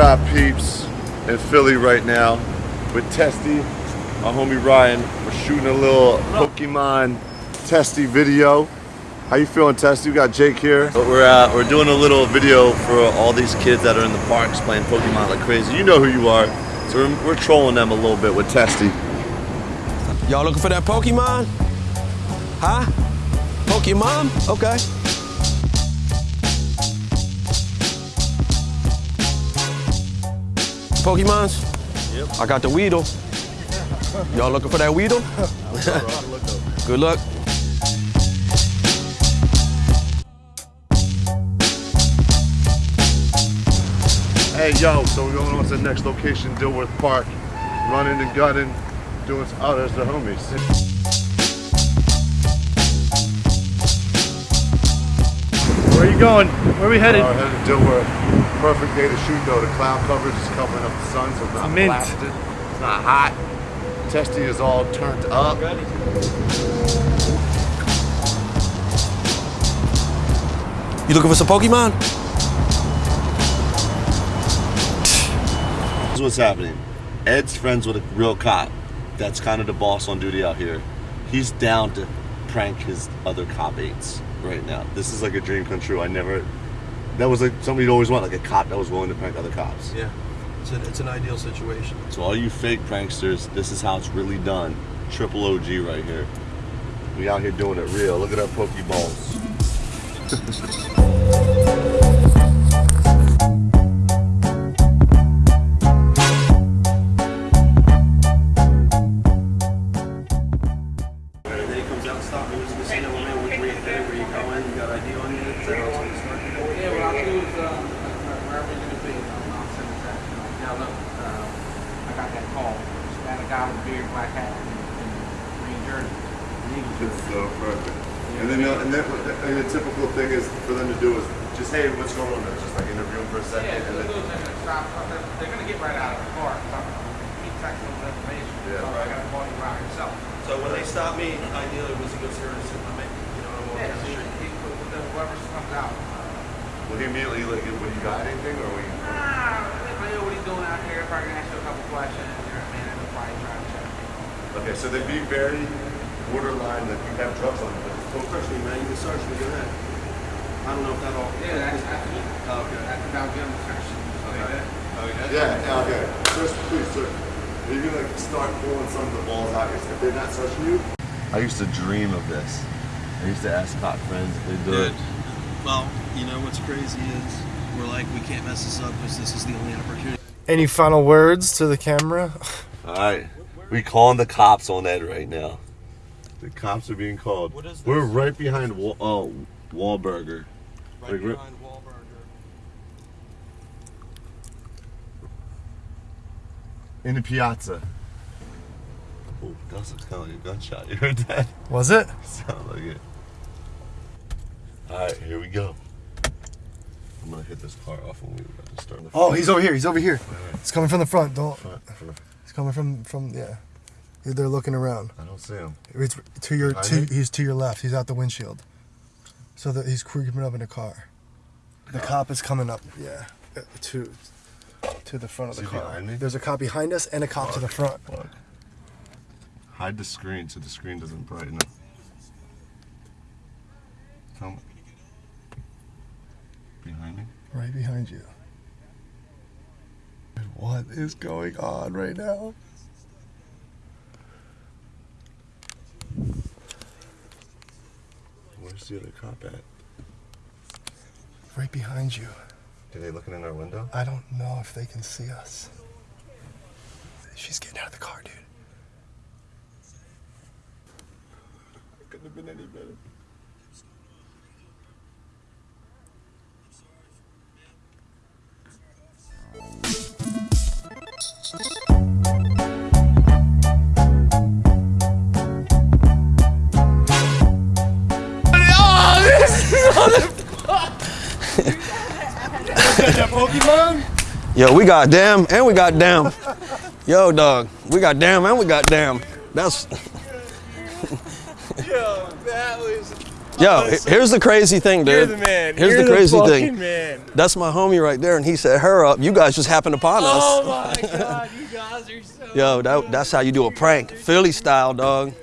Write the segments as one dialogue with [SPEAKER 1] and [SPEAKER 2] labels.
[SPEAKER 1] rap peeps in Philly right now with Testy, our homie Ryan. We're shooting a little Pokemon Testy video. How you feeling, Testy? We got Jake here. But we're uh, we're doing a little video for all these kids that are in the parks playing Pokemon like crazy. You know who you are. So we're, we're trolling them a little bit with Testy.
[SPEAKER 2] Y'all looking for that Pokemon? Huh? Pokemon? Okay. Pokemons? Yep. I got the Weedle. Y'all looking for that Weedle? Good luck.
[SPEAKER 1] Hey, yo, so we're going on to the next location, Dilworth Park. Running and gunning, doing some, oh, there's the homies.
[SPEAKER 3] Where are you going? Where are we headed?
[SPEAKER 1] Uh, headed to Dilworth. Perfect day to shoot though. The cloud coverage is covering up the sun, so it's not
[SPEAKER 3] Mint.
[SPEAKER 1] blasted. It's not hot. Testy is all turned up.
[SPEAKER 2] You looking for some Pokemon?
[SPEAKER 1] This is what's happening. Ed's friends with a real cop. That's kind of the boss on duty out here. He's down to prank his other cop aides right now. This is like a dream come true. I never. That was like something you'd always want, like a cop that was willing to prank other cops.
[SPEAKER 2] Yeah. It's an, it's an ideal situation.
[SPEAKER 1] So all you fake pranksters, this is how it's really done. Triple OG right here. We out here doing it real. Look at our Pokeballs.
[SPEAKER 4] Yeah, what I'll do is, um, wherever you're gonna be, um, I'll send it back. Now, look, uh, I got that call. Just got a guy with a beard, black hat, and, and green jersey. And he was
[SPEAKER 1] It's so perfect. And then, uh, and then and the typical thing is for them to do is just, hey, what's going on? Just like interview them for a second.
[SPEAKER 4] Yeah,
[SPEAKER 1] and
[SPEAKER 4] so
[SPEAKER 1] then,
[SPEAKER 4] they're gonna stop, they're, they're gonna get right out of the car, so I'm gonna keep texting them information.
[SPEAKER 1] Yeah.
[SPEAKER 4] So I gotta call you out yourself.
[SPEAKER 5] So when they stop me, ideally, was he go serious, I mean, you know, I'm walking
[SPEAKER 4] Yeah,
[SPEAKER 5] down the street.
[SPEAKER 4] he, whoever comes out.
[SPEAKER 1] will he immediately like, when you got anything or we?
[SPEAKER 4] Ah, I know what he's doing out here, probably gonna ask you a couple questions, you know what I mean, and they'll probably try to check.
[SPEAKER 1] Okay, so they'd be very borderline that you have drugs on you.
[SPEAKER 5] Don't search me, man, you can search me, go ahead. I don't know if that all.
[SPEAKER 4] Yeah, that's, that's,
[SPEAKER 5] Oh, okay.
[SPEAKER 4] that's about gun protection.
[SPEAKER 5] Okay. Oh, yeah?
[SPEAKER 1] Yeah, yeah, okay. Search, please, search. Are you gonna like, start pulling some of the balls out if they're not searching you? I used to dream of this. I used to ask cop friends if they do
[SPEAKER 5] Dude,
[SPEAKER 1] it.
[SPEAKER 5] Well, you know what's crazy is, we're like, we can't mess this up, because this is the only opportunity.
[SPEAKER 3] Any final words to the camera?
[SPEAKER 1] All right, we calling the cops on Ed right now. The cops are being called.
[SPEAKER 5] What is
[SPEAKER 1] We're right behind Wa- uh, Wahlburger.
[SPEAKER 5] Right
[SPEAKER 1] Like,
[SPEAKER 5] behind Wahlburger.
[SPEAKER 1] in the piazza. Oh, that was kind of like a gunshot. You heard that?
[SPEAKER 3] Was it?
[SPEAKER 1] Sound like it. All right, here we go. I'm gonna hit this car off when we about to start.
[SPEAKER 3] Oh, he's over here. He's over here. He's coming from the front. Don't.
[SPEAKER 1] Front, front.
[SPEAKER 3] He's coming from from yeah. They're looking around.
[SPEAKER 1] I don't see him.
[SPEAKER 3] It's to your to,
[SPEAKER 1] me?
[SPEAKER 3] he's to your left. He's out the windshield. So that he's creeping up in the car. The cop is coming up. Yeah, uh, to to the front of the
[SPEAKER 1] he
[SPEAKER 3] car.
[SPEAKER 1] behind me?
[SPEAKER 3] There's a cop behind us and a cop to the front.
[SPEAKER 1] Fuck. Hide the screen so the screen doesn't brighten up. Come.
[SPEAKER 3] Right behind you. What is going on right now?
[SPEAKER 1] Where's the other cop at?
[SPEAKER 3] Right behind you.
[SPEAKER 1] Are they looking in our window?
[SPEAKER 3] I don't know if they can see us. She's getting out of the car, dude.
[SPEAKER 1] It couldn't have been any better.
[SPEAKER 2] Yo, we got damn and we got damn. Yo, dog, we got damn and we got damn. That's
[SPEAKER 3] Yo, that was
[SPEAKER 2] Yo, he- here's the crazy thing, dude.
[SPEAKER 6] You're the man.
[SPEAKER 2] Here's
[SPEAKER 6] You're
[SPEAKER 2] the crazy
[SPEAKER 6] fucking
[SPEAKER 2] thing.
[SPEAKER 6] Man.
[SPEAKER 2] That's my homie right there, and he set her up. You guys just happened upon us.
[SPEAKER 6] Oh my god, you guys are so.
[SPEAKER 2] Yo, that, that's how you do a prank, Philly style, dog.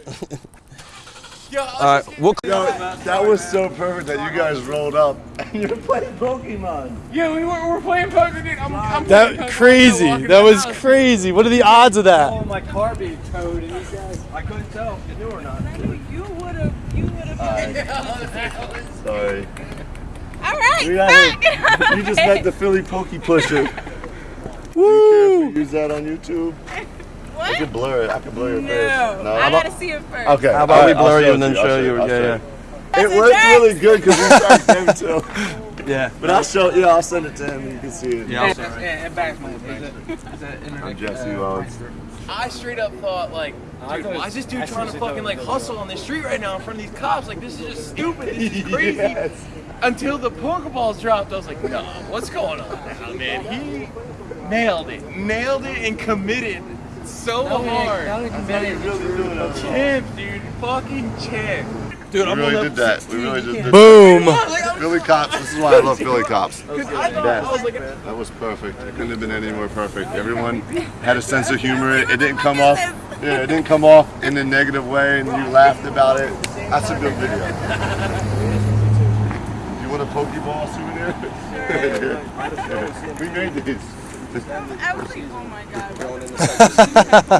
[SPEAKER 6] Yo,
[SPEAKER 2] All right, we'll.
[SPEAKER 1] Yo, that was so perfect that you guys rolled up and you're playing Pokemon.
[SPEAKER 4] Yeah, we were, we're playing Pokemon. dude. I'm, I'm playing
[SPEAKER 6] That
[SPEAKER 4] poker,
[SPEAKER 6] crazy. That was
[SPEAKER 4] house.
[SPEAKER 6] crazy. What are the odds of that?
[SPEAKER 2] Oh, my car being towed, and these guys, I couldn't tell if you knew or not.
[SPEAKER 7] You would have, you would have.
[SPEAKER 1] Sorry.
[SPEAKER 7] All right,
[SPEAKER 1] We got it. You just met the Philly Pokey Pusher. Woo! Use that on YouTube. I
[SPEAKER 7] What?
[SPEAKER 1] can blur it. I can blur your face.
[SPEAKER 7] No,
[SPEAKER 1] face.
[SPEAKER 7] I gotta see it first.
[SPEAKER 1] Okay.
[SPEAKER 2] How about
[SPEAKER 1] all
[SPEAKER 2] we
[SPEAKER 1] I'll
[SPEAKER 2] blur you and then
[SPEAKER 1] I'll
[SPEAKER 2] show you?
[SPEAKER 1] I'll
[SPEAKER 2] Yeah,
[SPEAKER 1] show
[SPEAKER 2] yeah.
[SPEAKER 1] It
[SPEAKER 7] That's
[SPEAKER 1] worked
[SPEAKER 7] a
[SPEAKER 1] really good because we tagged him too.
[SPEAKER 2] Yeah.
[SPEAKER 1] But I'll show. Yeah, I'll send it to him. and You can see it.
[SPEAKER 2] Yeah, I'll
[SPEAKER 4] And, and, and back my uh,
[SPEAKER 1] I'm Jesse Loans.
[SPEAKER 6] I straight up thought like, dude, why is this dude trying to fucking like hustle on the street right now in front of these cops? Like this is just stupid. This is crazy.
[SPEAKER 1] Yes.
[SPEAKER 6] Until the Pokeballs dropped, I was like, no, what's going on now, man? He nailed it, nailed it, and committed so hard. Champ, dude, fucking champ.
[SPEAKER 1] Dude, we really did that. We really just did
[SPEAKER 6] Boom.
[SPEAKER 1] that. Philly cops. This is why I love Philly cops.
[SPEAKER 6] Because I thought I was
[SPEAKER 1] That was perfect. It couldn't have been any more perfect. Everyone had a sense of humor. It didn't come off. Yeah, it didn't come off in a negative way, and you laughed about it. That's a good video. You want a Pokeball souvenir? we made these.
[SPEAKER 7] I was like, oh my god.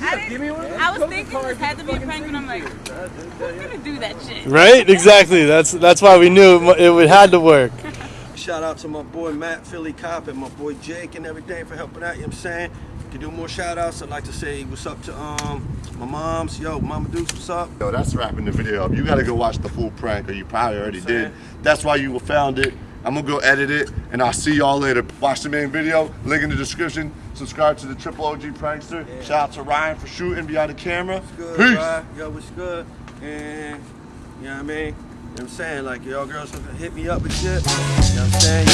[SPEAKER 7] I, didn't, I was thinking this had to be a prank, and I'm like, who's gonna do that shit?
[SPEAKER 6] right? Exactly. That's that's why we knew it, it would had to work.
[SPEAKER 2] Shout out to my boy Matt Philly Cop and my boy Jake and everything for helping out, you know what I'm saying? To do more shout outs, I'd like to say what's up to um my moms. Yo, Mama Dukes, what's up?
[SPEAKER 1] Yo, that's wrapping the video up. You gotta go watch the full prank, or you probably already did. That's why you found it. I'm gonna go edit it, and I'll see y'all later. Watch the main video, link in the description. Subscribe to the Triple OG Prankster. Shout out to Ryan for shooting behind the camera.
[SPEAKER 2] Good,
[SPEAKER 1] Peace.
[SPEAKER 2] right? Yo, what's good? And you know what I mean? You know what I'm saying? Like y'all girls hit me up and shit. You know what I'm saying?